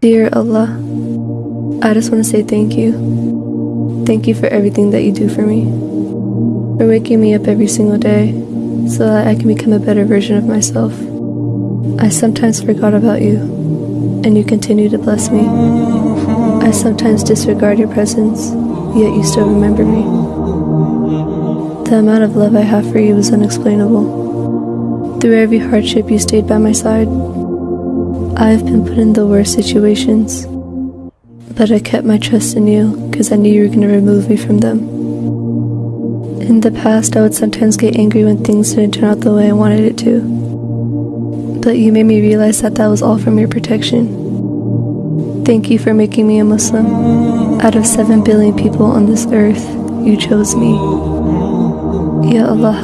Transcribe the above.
Dear Allah, I just want to say thank you. Thank you for everything that you do for me. For waking me up every single day so that I can become a better version of myself. I sometimes forgot about you, and you continue to bless me. I sometimes disregard your presence, yet you still remember me. The amount of love I have for you is unexplainable. Through every hardship, you stayed by my side. I have been put in the worst situations, but I kept my trust in you because I knew you were going to remove me from them. In the past, I would sometimes get angry when things didn't turn out the way I wanted it to. But you made me realize that that was all from your protection. Thank you for making me a Muslim. Out of 7 billion people on this earth, you chose me. Ya Allah.